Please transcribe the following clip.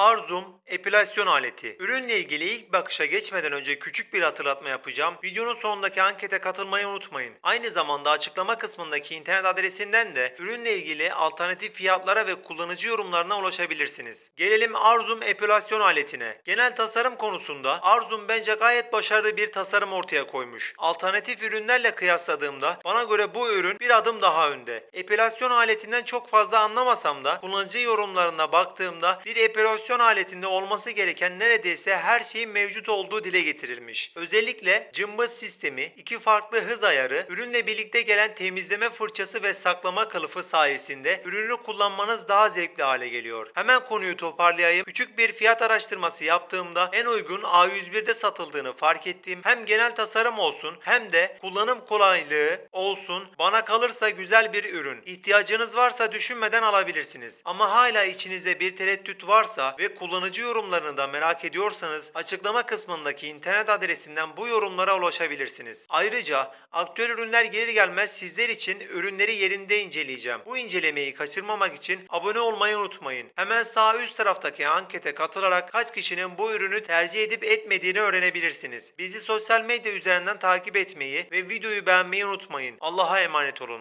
Arzum epilasyon aleti. Ürünle ilgili ilk bakışa geçmeden önce küçük bir hatırlatma yapacağım. Videonun sonundaki ankete katılmayı unutmayın. Aynı zamanda açıklama kısmındaki internet adresinden de ürünle ilgili alternatif fiyatlara ve kullanıcı yorumlarına ulaşabilirsiniz. Gelelim Arzum epilasyon aletine. Genel tasarım konusunda Arzum bence gayet başarılı bir tasarım ortaya koymuş. Alternatif ürünlerle kıyasladığımda bana göre bu ürün bir adım daha önde. Epilasyon aletinden çok fazla anlamasam da kullanıcı yorumlarına baktığımda bir epilasyon aletinde olması gereken neredeyse her şeyin mevcut olduğu dile getirilmiş. Özellikle cımbız sistemi, iki farklı hız ayarı, ürünle birlikte gelen temizleme fırçası ve saklama kılıfı sayesinde ürünü kullanmanız daha zevkli hale geliyor. Hemen konuyu toparlayayım. Küçük bir fiyat araştırması yaptığımda en uygun A101'de satıldığını fark ettim. Hem genel tasarım olsun hem de kullanım kolaylığı olsun. Bana kalırsa güzel bir ürün. İhtiyacınız varsa düşünmeden alabilirsiniz. Ama hala içinizde bir tereddüt varsa ve kullanıcı yorumlarını da merak ediyorsanız açıklama kısmındaki internet adresinden bu yorumlara ulaşabilirsiniz. Ayrıca aktüel ürünler gelir gelmez sizler için ürünleri yerinde inceleyeceğim. Bu incelemeyi kaçırmamak için abone olmayı unutmayın. Hemen sağ üst taraftaki ankete katılarak kaç kişinin bu ürünü tercih edip etmediğini öğrenebilirsiniz. Bizi sosyal medya üzerinden takip etmeyi ve videoyu beğenmeyi unutmayın. Allah'a emanet olun.